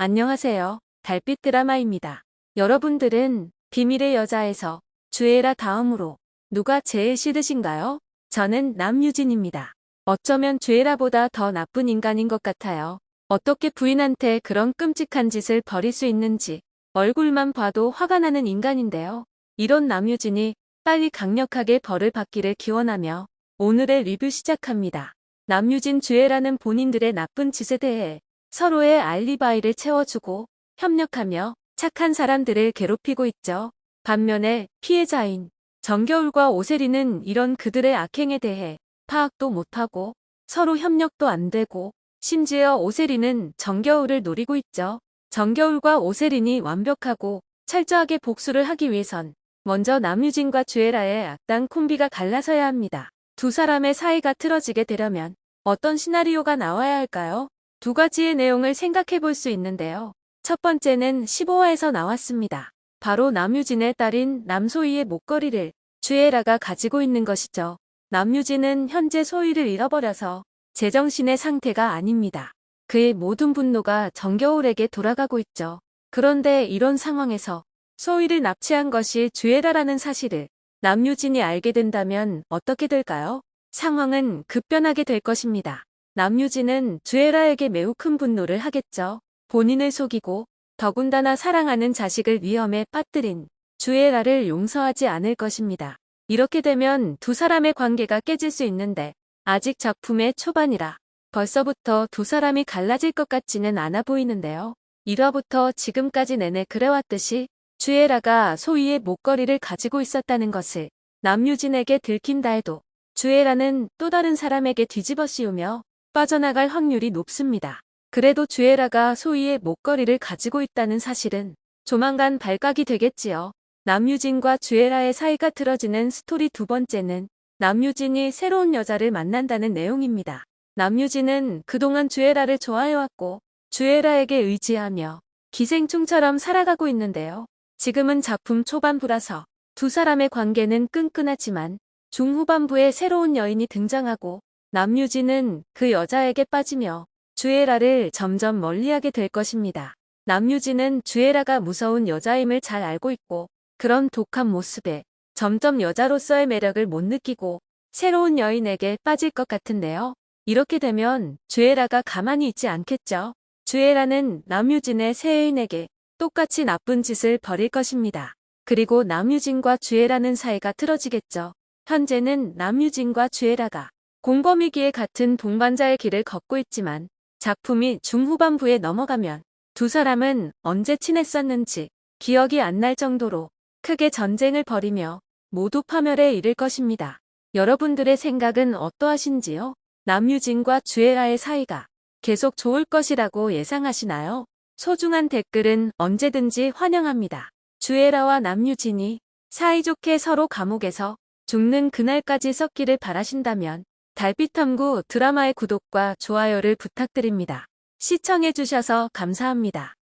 안녕하세요. 달빛 드라마입니다. 여러분들은 비밀의 여자에서 주애라 다음으로 누가 제일 싫으신가요? 저는 남유진입니다. 어쩌면 주애라보다 더 나쁜 인간인 것 같아요. 어떻게 부인한테 그런 끔찍한 짓을 벌일 수 있는지 얼굴만 봐도 화가 나는 인간인데요. 이런 남유진이 빨리 강력하게 벌을 받기를 기원하며 오늘의 리뷰 시작합니다. 남유진 주애라는 본인들의 나쁜 짓에 대해 서로의 알리바이를 채워주고 협력하며 착한 사람들을 괴롭히고 있죠. 반면에 피해자인 정겨울과 오세리는 이런 그들의 악행에 대해 파악도 못하고 서로 협력도 안 되고 심지어 오세리는 정겨울을 노리고 있죠. 정겨울과 오세린이 완벽하고 철저하게 복수를 하기 위해선 먼저 남유진과 주애라의 악당 콤비가 갈라서야 합니다. 두 사람의 사이가 틀어지게 되려면 어떤 시나리오가 나와야 할까요? 두 가지의 내용을 생각해 볼 수 있는데요. 첫 번째는 15화에서 나왔습니다. 바로 남유진의 딸인 남소희의 목걸이를 주애라가 가지고 있는 것이죠. 남유진은 현재 소희를 잃어버려서 제정신의 상태가 아닙니다. 그의 모든 분노가 정겨울에게 돌아가고 있죠. 그런데 이런 상황에서 소희를 납치한 것이 주애라라는 사실을 남유진이 알게 된다면 어떻게 될까요? 상황은 급변하게 될 것입니다. 남유진은 주애라에게 매우 큰 분노를 하겠죠. 본인을 속이고 더군다나 사랑하는 자식을 위험에 빠뜨린 주애라를 용서하지 않을 것입니다. 이렇게 되면 두 사람의 관계가 깨질 수 있는데 아직 작품의 초반이라 벌써부터 두 사람이 갈라질 것 같지는 않아 보이는데요. 1화부터 지금까지 내내 그래왔듯이 주애라가 소희의 목걸이를 가지고 있었다는 것을 남유진에게 들킨다 해도 주애라는 또 다른 사람에게 뒤집어 씌우며 빠져나갈 확률이 높습니다. 그래도 주애라가 소희의 목걸이를 가지고 있다는 사실은 조만간 발각이 되겠지요. 남유진과 주애라의 사이가 틀어지는 스토리 두 번째는 남유진이 새로운 여자를 만난다는 내용입니다. 남유진은 그동안 주애라를 좋아해왔고 주애라에게 의지하며 기생충처럼 살아가고 있는데요. 지금은 작품 초반부라서 두 사람의 관계는 끈끈하지만 중후반부에 새로운 여인이 등장하고 남유진은 그 여자에게 빠지며 주애라를 점점 멀리하게 될 것입니다. 남유진은 주애라가 무서운 여자임을 잘 알고 있고 그런 독한 모습에 점점 여자로서의 매력을 못 느끼고 새로운 여인에게 빠질 것 같은데요. 이렇게 되면 주애라가 가만히 있지 않겠죠. 주애라는 남유진의 새 애인에게 똑같이 나쁜 짓을 벌일 것입니다. 그리고 남유진과 주애라는 사이가 틀어지겠죠. 현재는 남유진과 주애라가 공범이기에 같은 동반자의 길을 걷고 있지만 작품이 중후반부에 넘어가면 두 사람은 언제 친했었는지 기억이 안 날 정도로 크게 전쟁을 벌이며 모두 파멸에 이를 것입니다. 여러분들의 생각은 어떠하신지요? 남유진과 주애라의 사이가 계속 좋을 것이라고 예상하시나요? 소중한 댓글은 언제든지 환영합니다. 주애라와 남유진이 사이좋게 서로 감옥에서 죽는 그날까지 썩기를 바라신다면 달빛탐구 드라마의 구독과 좋아요를 부탁드립니다. 시청해주셔서 감사합니다.